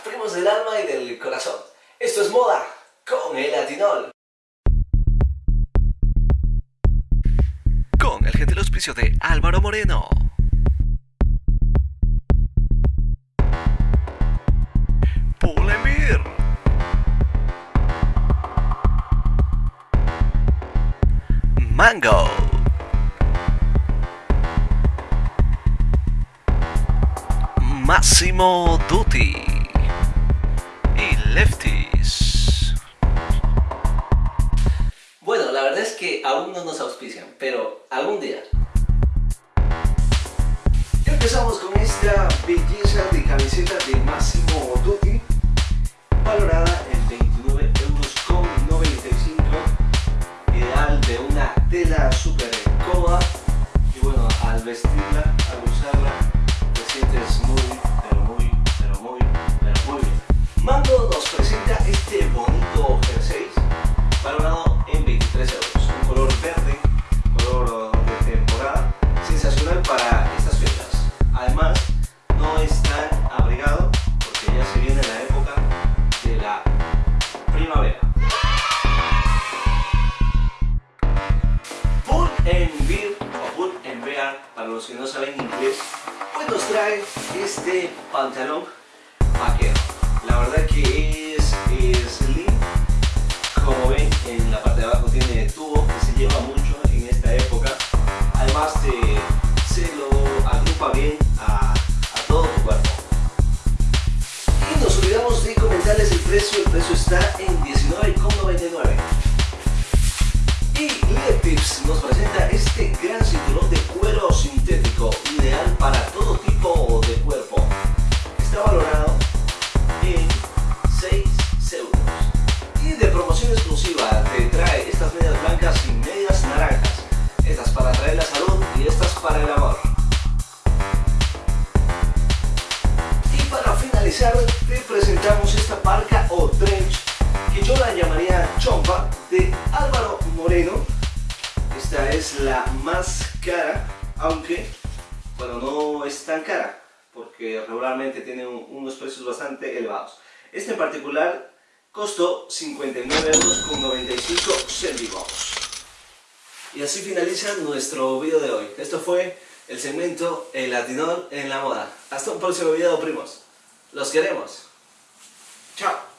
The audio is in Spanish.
primos del alma y del corazón. Esto es moda con el latinol. Con el gentil auspicio de Álvaro Moreno. Mango. Massimo Dutti Lefties. Bueno, la verdad es que aún no nos auspician, pero algún día. Empezamos con esta belleza de camiseta de Massimo Dutti, valorada en 29 euros con 95, ideal de una tela súper cómoda y bueno, al vestirla, los que no saben inglés, pues nos trae este pantalón vaquero. La verdad que es, es slim, como ven en la parte de abajo tiene tubo que se lleva mucho en esta época. Además te, se lo agrupa bien a, a todo tu cuerpo. Y nos olvidamos de comentarles el precio, el precio está en 19,99. Y Letips nos presenta este gran te presentamos esta parca o trench que yo la llamaría chompa de Álvaro Moreno. Esta es la más cara, aunque bueno, no es tan cara porque regularmente tiene un- unos precios bastante elevados. Este en particular costó 59 euros con 95 céntimos. Y así finaliza nuestro video de hoy. Esto fue el segmento El Latinol en la Moda. Hasta un próximo video, primos. Los queremos. Chao.